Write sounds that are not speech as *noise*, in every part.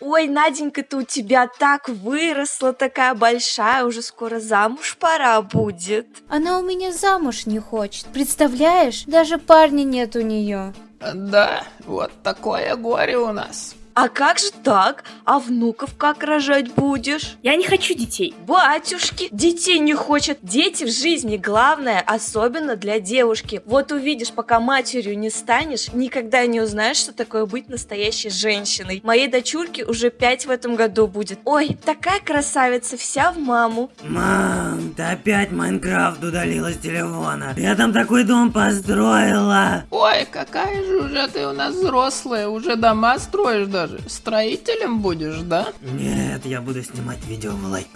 Ой, Наденька-то у тебя так выросла, такая большая, уже скоро замуж пора будет. Она у меня замуж не хочет. Представляешь, даже парня нет у нее. Да, вот такое горе у нас. А как же так? А внуков как рожать будешь? Я не хочу детей. Батюшки, детей не хочет. Дети в жизни главное, особенно для девушки. Вот увидишь, пока матерью не станешь, никогда не узнаешь, что такое быть настоящей женщиной. Моей дочурке уже пять в этом году будет. Ой, такая красавица, вся в маму. Мам, ты опять Майнкрафт удалила с телефона. Я там такой дом построила. Ой, какая же уже ты у нас взрослая, уже дома строишь даже. Строителем будешь, да? Нет, я буду снимать видео в лайк.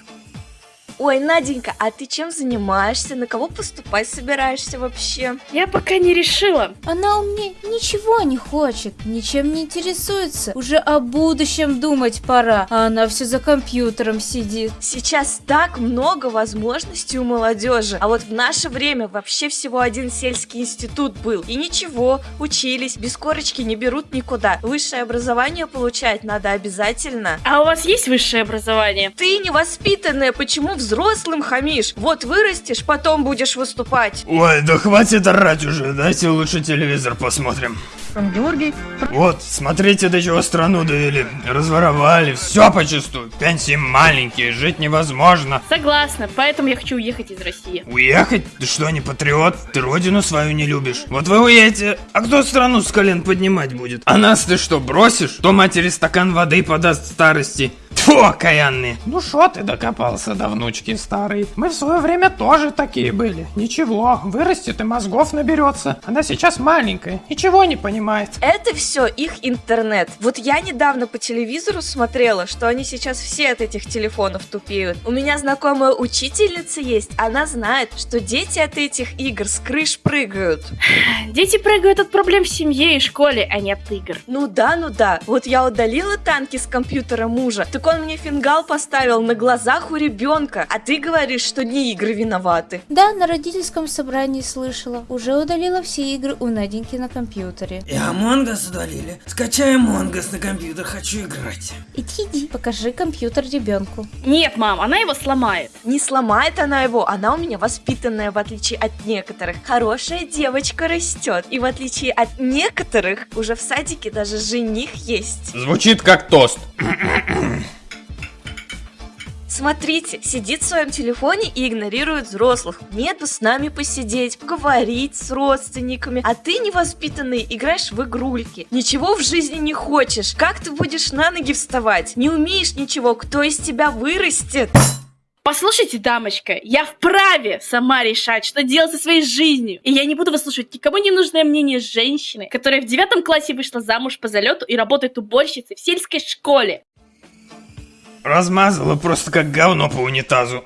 Ой, Наденька, а ты чем занимаешься? На кого поступать собираешься вообще? Я пока не решила. Она у меня ничего не хочет, ничем не интересуется. Уже о будущем думать пора, а она все за компьютером сидит. Сейчас так много возможностей у молодежи, а вот в наше время вообще всего один сельский институт был. И ничего, учились, без корочки не берут никуда. Высшее образование получать надо обязательно. А у вас есть высшее образование? Ты невоспитанная, почему взрослым хамишь? Вот вырастешь, потом будешь выступать. Ой, да хватит орать уже, дайте лучше телевизор посмотрим. Георгий. Вот, смотрите, до чего страну довели. Разворовали, все почистую. Пенсии маленькие, жить невозможно. Согласна, поэтому я хочу уехать из России. Уехать? Ты что, не патриот? Ты родину свою не любишь? Вот вы уедете, а кто страну с колен поднимать будет? А нас ты что, бросишь? Кто матери стакан воды подаст старости? Тьфу, окаянные. Ну шо ты докопался до внучки старой? Мы в свое время тоже такие были. Ничего, вырастет и мозгов наберется. Она сейчас маленькая, ничего не понимает. Это все их интернет. Вот я недавно по телевизору смотрела, что они сейчас все от этих телефонов тупеют. У меня знакомая учительница есть, она знает, что дети от этих игр с крыш прыгают. *sighs* Дети прыгают от проблем в семье и школе, а не от игр. Ну да, ну да. Вот я удалила танки с компьютера мужа, так он мне фингал поставил на глазах у ребенка, а ты говоришь, что не игры виноваты. Да, на родительском собрании слышала. Уже удалила все игры у Наденьки на компьютере. И Among Us удалили. Скачай Among Us на компьютер, хочу играть. Иди, иди, покажи компьютер ребенку. Нет, мам, она его сломает. Не сломает она его, она у меня воспитанная, в отличие от некоторых. Хорошая девочка растет, и в отличие от некоторых, уже в садике даже жених есть. Звучит как тост. Смотрите, сидит в своем телефоне и игнорирует взрослых. Нет бы с нами посидеть, поговорить с родственниками. А ты, невоспитанный, играешь в игрульки. Ничего в жизни не хочешь. Как ты будешь на ноги вставать? Не умеешь ничего, кто из тебя вырастет? Послушайте, дамочка, я вправе сама решать, что делать со своей жизнью. И я не буду выслушивать никому не нужное мнение женщины, которая в девятом классе вышла замуж по залету и работает уборщицей в сельской школе. Размазала просто как говно по унитазу.